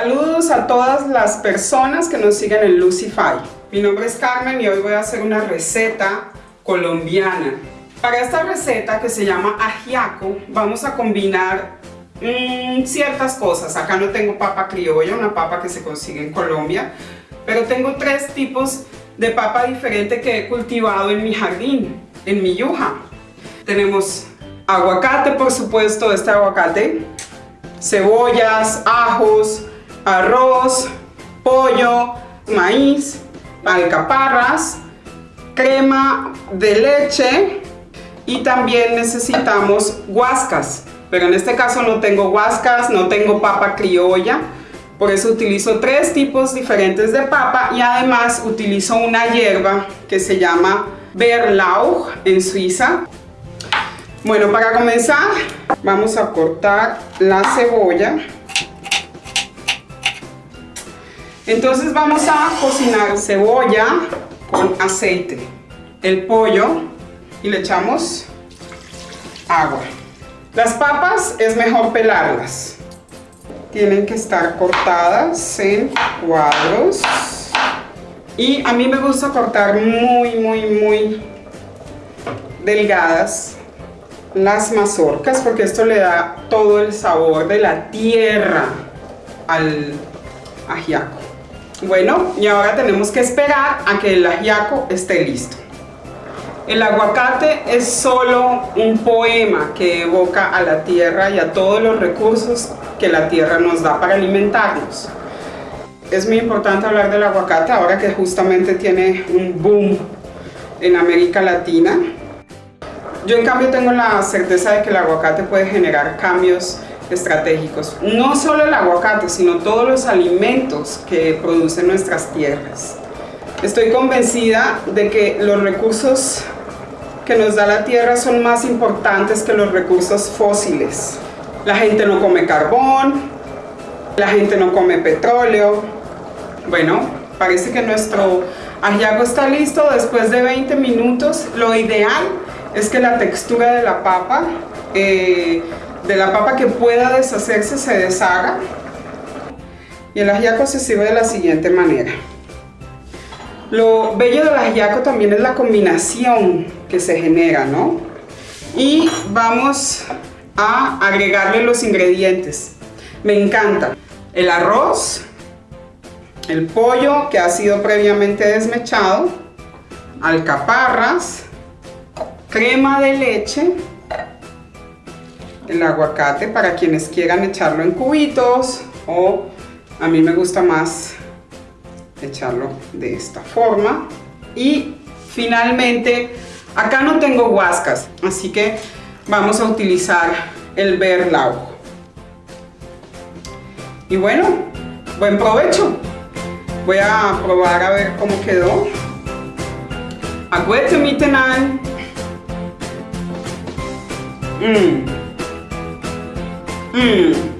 Saludos a todas las personas que nos siguen en Lucify. Mi nombre es Carmen y hoy voy a hacer una receta colombiana. Para esta receta que se llama ajiaco vamos a combinar mmm, ciertas cosas. Acá no tengo papa criolla, una papa que se consigue en Colombia, pero tengo tres tipos de papa diferente que he cultivado en mi jardín, en mi yuja. Tenemos aguacate, por supuesto, este aguacate, cebollas, ajos, arroz, pollo, maíz, alcaparras, crema de leche y también necesitamos guascas. Pero en este caso no tengo guascas, no tengo papa criolla, por eso utilizo tres tipos diferentes de papa y además utilizo una hierba que se llama Berlauch en Suiza. Bueno, para comenzar vamos a cortar la cebolla. Entonces vamos a cocinar cebolla con aceite, el pollo y le echamos agua. Las papas es mejor pelarlas. Tienen que estar cortadas en cuadros. Y a mí me gusta cortar muy, muy, muy delgadas las mazorcas porque esto le da todo el sabor de la tierra al ajiaco. Bueno, y ahora tenemos que esperar a que el ajiaco esté listo. El aguacate es solo un poema que evoca a la tierra y a todos los recursos que la tierra nos da para alimentarnos. Es muy importante hablar del aguacate ahora que justamente tiene un boom en América Latina. Yo en cambio tengo la certeza de que el aguacate puede generar cambios estratégicos. No solo el aguacate, sino todos los alimentos que producen nuestras tierras. Estoy convencida de que los recursos que nos da la tierra son más importantes que los recursos fósiles. La gente no come carbón, la gente no come petróleo. Bueno, parece que nuestro ajiaco está listo después de 20 minutos. Lo ideal es que la textura de la papa, eh, de la papa que pueda deshacerse, se deshaga. Y el ajiaco se sirve de la siguiente manera. Lo bello del ajiaco también es la combinación que se genera, ¿no? Y vamos a agregarle los ingredientes. Me encanta el arroz, el pollo que ha sido previamente desmechado, alcaparras, crema de leche, el aguacate para quienes quieran echarlo en cubitos o a mí me gusta más echarlo de esta forma. Y finalmente acá no tengo guascas así que vamos a utilizar el berlau y bueno buen provecho. Voy a probar a ver cómo quedó. Aguete mi tenal. Mmm. Mmm.